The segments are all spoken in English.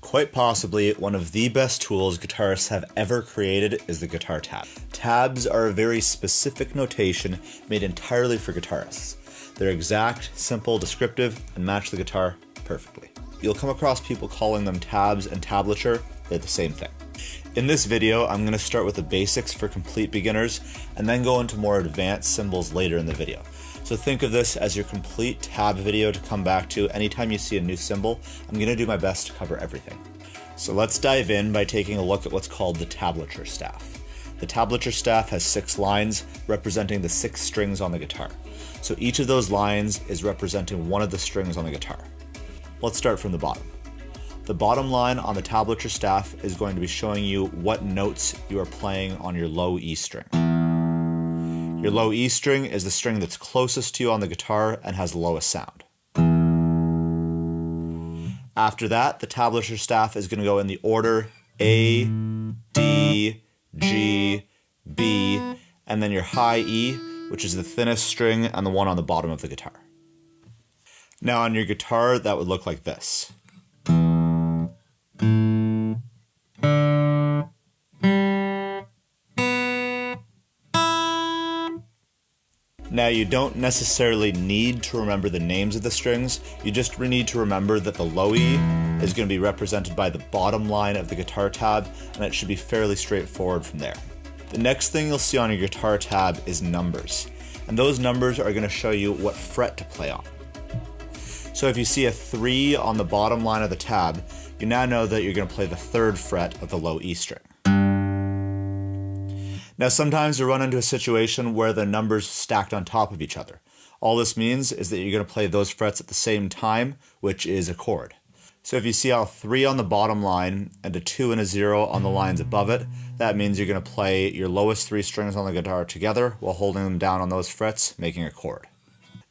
Quite possibly, one of the best tools guitarists have ever created is the guitar tab. Tabs are a very specific notation made entirely for guitarists. They're exact, simple, descriptive, and match the guitar perfectly. You'll come across people calling them tabs and tablature, they're the same thing. In this video, I'm going to start with the basics for complete beginners, and then go into more advanced symbols later in the video. So think of this as your complete tab video to come back to anytime you see a new symbol. I'm going to do my best to cover everything. So let's dive in by taking a look at what's called the tablature staff. The tablature staff has six lines representing the six strings on the guitar. So each of those lines is representing one of the strings on the guitar. Let's start from the bottom. The bottom line on the tablature staff is going to be showing you what notes you are playing on your low E string. Your low E string is the string that's closest to you on the guitar and has the lowest sound. After that, the tablature staff is going to go in the order A, D, G, B, and then your high E, which is the thinnest string and the one on the bottom of the guitar. Now on your guitar, that would look like this. Now you don't necessarily need to remember the names of the strings, you just need to remember that the low E is going to be represented by the bottom line of the guitar tab and it should be fairly straightforward from there. The next thing you'll see on your guitar tab is numbers, and those numbers are going to show you what fret to play on. So if you see a 3 on the bottom line of the tab, you now know that you're going to play the third fret of the low E string. Now sometimes you run into a situation where the numbers stacked on top of each other. All this means is that you're going to play those frets at the same time, which is a chord. So if you see a 3 on the bottom line and a 2 and a 0 on the lines above it, that means you're going to play your lowest three strings on the guitar together while holding them down on those frets, making a chord.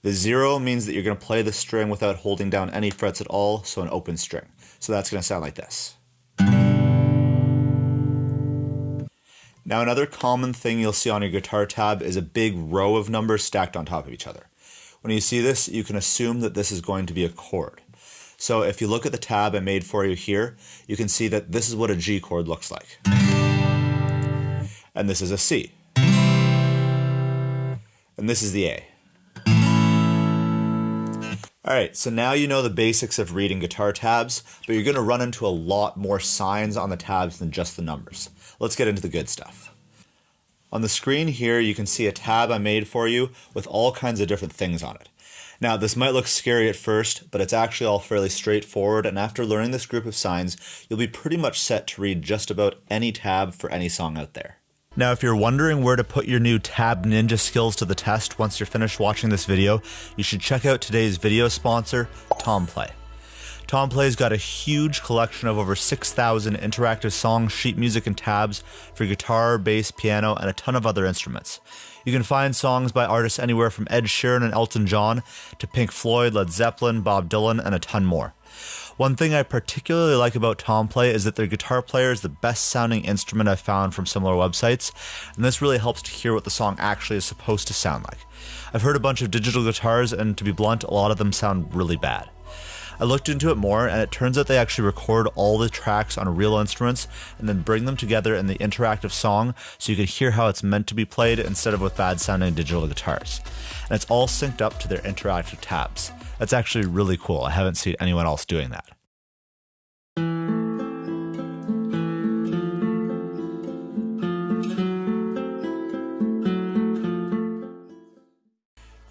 The 0 means that you're going to play the string without holding down any frets at all, so an open string. So that's going to sound like this. Now another common thing you'll see on your guitar tab is a big row of numbers stacked on top of each other. When you see this, you can assume that this is going to be a chord. So if you look at the tab I made for you here, you can see that this is what a G chord looks like. And this is a C. And this is the A. Alright, so now you know the basics of reading guitar tabs, but you're going to run into a lot more signs on the tabs than just the numbers. Let's get into the good stuff. On the screen here, you can see a tab I made for you with all kinds of different things on it. Now, this might look scary at first, but it's actually all fairly straightforward, and after learning this group of signs, you'll be pretty much set to read just about any tab for any song out there. Now, if you're wondering where to put your new Tab Ninja skills to the test once you're finished watching this video, you should check out today's video sponsor, Tomplay. Tomplay's got a huge collection of over 6,000 interactive songs, sheet music, and tabs for guitar, bass, piano, and a ton of other instruments. You can find songs by artists anywhere from Ed Sheeran and Elton John to Pink Floyd, Led Zeppelin, Bob Dylan, and a ton more. One thing I particularly like about Tomplay is that their guitar player is the best sounding instrument I've found from similar websites, and this really helps to hear what the song actually is supposed to sound like. I've heard a bunch of digital guitars, and to be blunt, a lot of them sound really bad. I looked into it more, and it turns out they actually record all the tracks on real instruments and then bring them together in the interactive song so you can hear how it's meant to be played instead of with bad sounding digital guitars. And it's all synced up to their interactive tabs. That's actually really cool. I haven't seen anyone else doing that.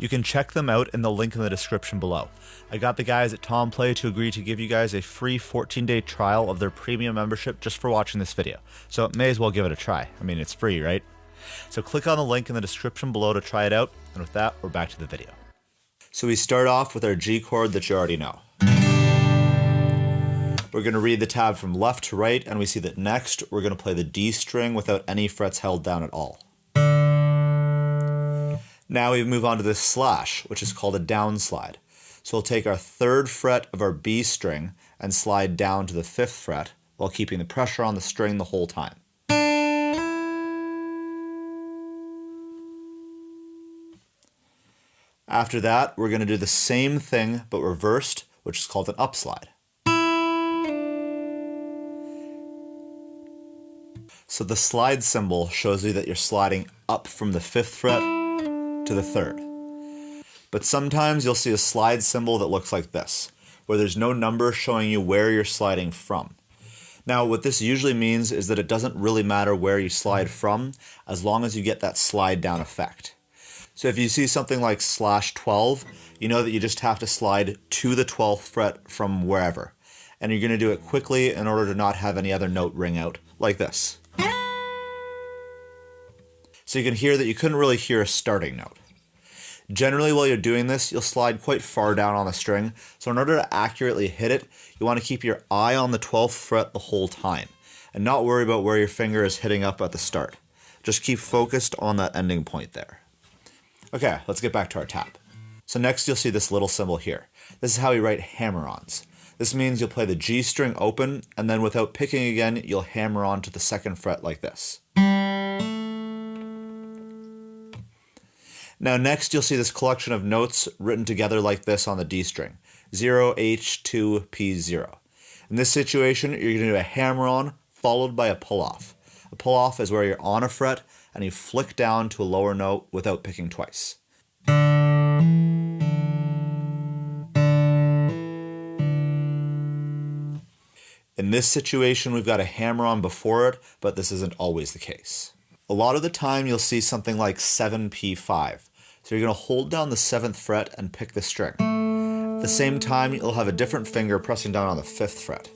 You can check them out in the link in the description below. I got the guys at Tomplay to agree to give you guys a free 14 day trial of their premium membership just for watching this video. So may as well give it a try. I mean, it's free, right? So click on the link in the description below to try it out. And with that, we're back to the video. So we start off with our G chord that you already know. We're going to read the tab from left to right, and we see that next we're going to play the D string without any frets held down at all. Now we move on to this slash, which is called a down slide. So we'll take our third fret of our B string and slide down to the fifth fret while keeping the pressure on the string the whole time. After that, we're going to do the same thing but reversed, which is called an upslide. So the slide symbol shows you that you're sliding up from the fifth fret to the third. But sometimes you'll see a slide symbol that looks like this, where there's no number showing you where you're sliding from. Now, what this usually means is that it doesn't really matter where you slide from, as long as you get that slide down effect. So if you see something like slash 12, you know that you just have to slide to the 12th fret from wherever. And you're going to do it quickly in order to not have any other note ring out, like this. So you can hear that you couldn't really hear a starting note. Generally, while you're doing this, you'll slide quite far down on the string, so in order to accurately hit it, you want to keep your eye on the 12th fret the whole time, and not worry about where your finger is hitting up at the start. Just keep focused on that ending point there. Okay, let's get back to our tab. So next you'll see this little symbol here. This is how we write hammer-ons. This means you'll play the G string open, and then without picking again, you'll hammer on to the second fret like this. Now next you'll see this collection of notes written together like this on the D string. 0, H2, P0. In this situation, you're going to do a hammer-on followed by a pull-off. A pull-off is where you're on a fret and you flick down to a lower note without picking twice. In this situation, we've got a hammer-on before it, but this isn't always the case. A lot of the time you'll see something like 7p5. So you're going to hold down the 7th fret and pick the string. At the same time, you'll have a different finger pressing down on the 5th fret.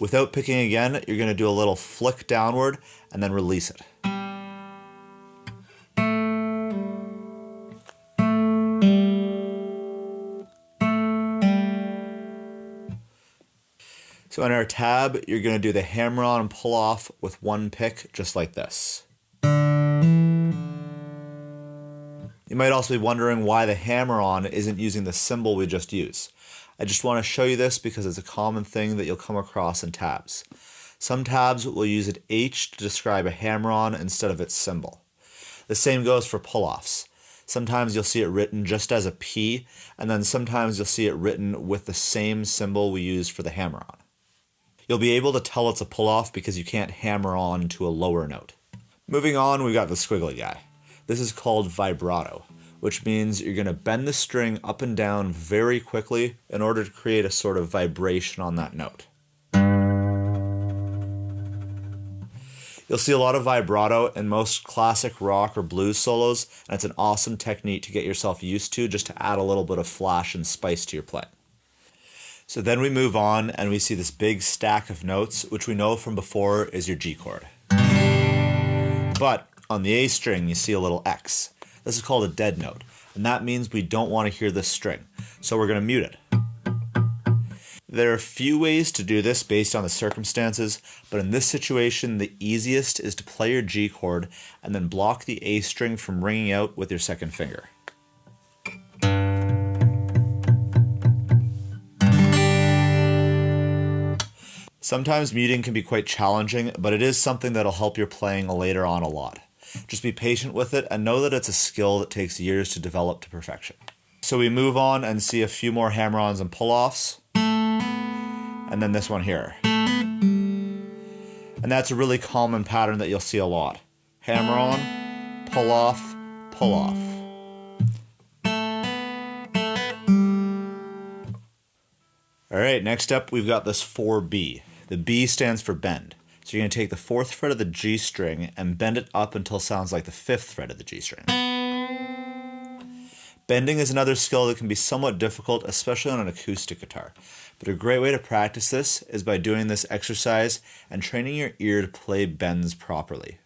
Without picking again, you're going to do a little flick downward and then release it. So in our tab, you're going to do the hammer on and pull off with one pick, just like this. You might also be wondering why the hammer-on isn't using the symbol we just used. I just want to show you this because it's a common thing that you'll come across in tabs. Some tabs will use an H to describe a hammer-on instead of its symbol. The same goes for pull-offs. Sometimes you'll see it written just as a P, and then sometimes you'll see it written with the same symbol we used for the hammer-on. You'll be able to tell it's a pull-off because you can't hammer on to a lower note. Moving on, we've got the squiggly guy. This is called vibrato, which means you're going to bend the string up and down very quickly in order to create a sort of vibration on that note. You'll see a lot of vibrato in most classic rock or blues solos, and it's an awesome technique to get yourself used to just to add a little bit of flash and spice to your playing. So then we move on and we see this big stack of notes, which we know from before is your G chord. But on the A string, you see a little X. This is called a dead note, and that means we don't want to hear this string, so we're going to mute it. There are a few ways to do this based on the circumstances, but in this situation, the easiest is to play your G chord and then block the A string from ringing out with your second finger. Sometimes muting can be quite challenging, but it is something that'll help your playing later on a lot. Just be patient with it and know that it's a skill that takes years to develop to perfection. So we move on and see a few more hammer-ons and pull-offs. And then this one here. And that's a really common pattern that you'll see a lot. Hammer-on, pull-off, pull-off. Alright, next up we've got this 4B. The B stands for bend. So you're going to take the fourth fret of the G string and bend it up until it sounds like the fifth fret of the G string. Bending is another skill that can be somewhat difficult, especially on an acoustic guitar. But a great way to practice this is by doing this exercise and training your ear to play bends properly.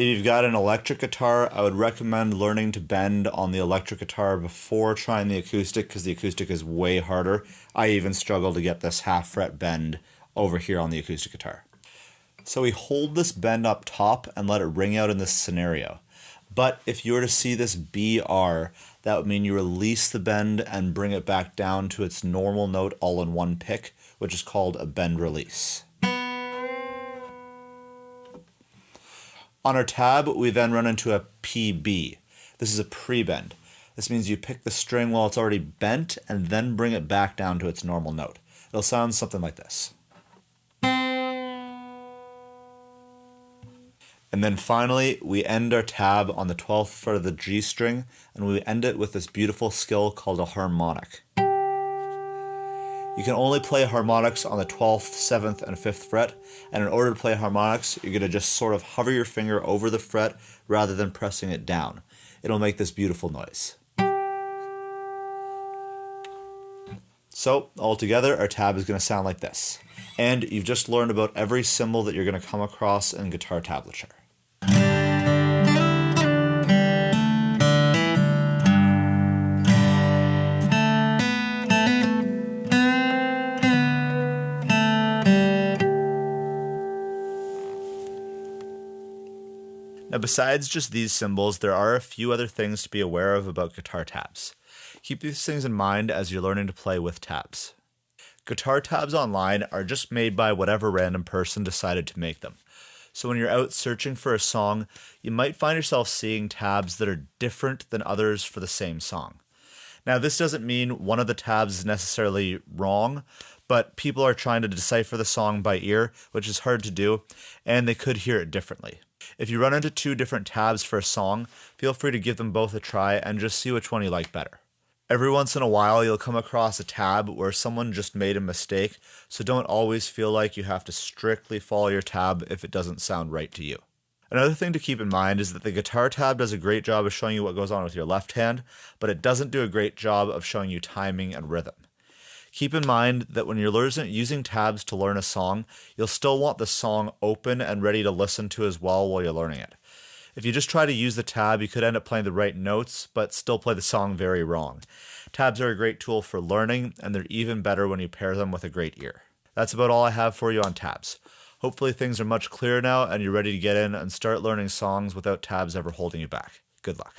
If you've got an electric guitar, I would recommend learning to bend on the electric guitar before trying the acoustic because the acoustic is way harder. I even struggle to get this half fret bend over here on the acoustic guitar. So we hold this bend up top and let it ring out in this scenario. But if you were to see this BR, that would mean you release the bend and bring it back down to its normal note all in one pick, which is called a bend release. On our tab, we then run into a PB. This is a pre-bend. This means you pick the string while it's already bent and then bring it back down to its normal note. It'll sound something like this. And then finally, we end our tab on the 12th fret of the G string, and we end it with this beautiful skill called a harmonic. You can only play harmonics on the 12th, 7th, and 5th fret, and in order to play harmonics, you're going to just sort of hover your finger over the fret rather than pressing it down. It'll make this beautiful noise. So, altogether, our tab is going to sound like this. And you've just learned about every symbol that you're going to come across in guitar tablature. Now, besides just these symbols, there are a few other things to be aware of about guitar tabs. Keep these things in mind as you're learning to play with tabs. Guitar tabs online are just made by whatever random person decided to make them. So when you're out searching for a song, you might find yourself seeing tabs that are different than others for the same song. Now, this doesn't mean one of the tabs is necessarily wrong, but people are trying to decipher the song by ear, which is hard to do, and they could hear it differently. If you run into two different tabs for a song, feel free to give them both a try and just see which one you like better. Every once in a while, you'll come across a tab where someone just made a mistake, so don't always feel like you have to strictly follow your tab if it doesn't sound right to you. Another thing to keep in mind is that the guitar tab does a great job of showing you what goes on with your left hand, but it doesn't do a great job of showing you timing and rhythm. Keep in mind that when you're using tabs to learn a song, you'll still want the song open and ready to listen to as well while you're learning it. If you just try to use the tab, you could end up playing the right notes, but still play the song very wrong. Tabs are a great tool for learning, and they're even better when you pair them with a great ear. That's about all I have for you on tabs. Hopefully, things are much clearer now and you're ready to get in and start learning songs without tabs ever holding you back. Good luck.